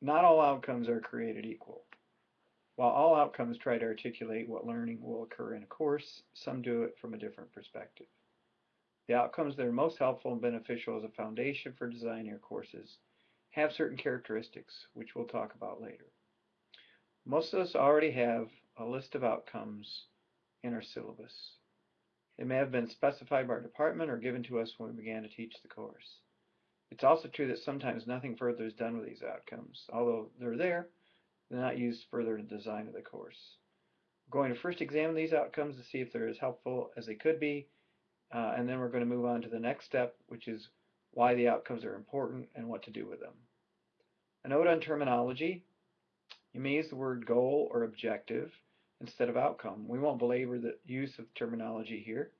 Not all outcomes are created equal. While all outcomes try to articulate what learning will occur in a course, some do it from a different perspective. The outcomes that are most helpful and beneficial as a foundation for designing your courses have certain characteristics, which we'll talk about later. Most of us already have a list of outcomes in our syllabus. They may have been specified by our department or given to us when we began to teach the course. It's also true that sometimes nothing further is done with these outcomes. Although they're there, they're not used further in the design of the course. We're going to first examine these outcomes to see if they're as helpful as they could be, uh, and then we're going to move on to the next step, which is why the outcomes are important and what to do with them. A note on terminology. You may use the word goal or objective instead of outcome. We won't belabor the use of terminology here.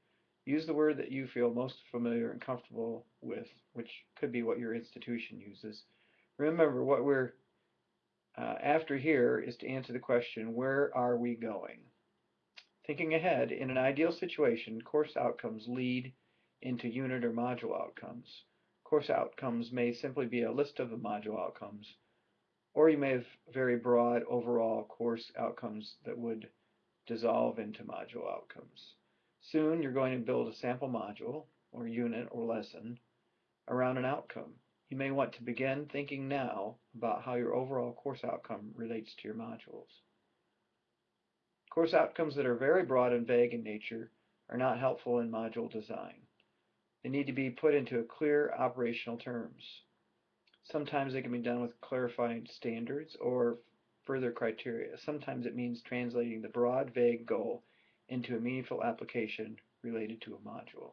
Use the word that you feel most familiar and comfortable with, which could be what your institution uses. Remember, what we're uh, after here is to answer the question, where are we going? Thinking ahead, in an ideal situation, course outcomes lead into unit or module outcomes. Course outcomes may simply be a list of the module outcomes, or you may have very broad overall course outcomes that would dissolve into module outcomes. Soon you're going to build a sample module, or unit, or lesson around an outcome. You may want to begin thinking now about how your overall course outcome relates to your modules. Course outcomes that are very broad and vague in nature are not helpful in module design. They need to be put into clear operational terms. Sometimes they can be done with clarifying standards or further criteria. Sometimes it means translating the broad, vague goal into a meaningful application related to a module.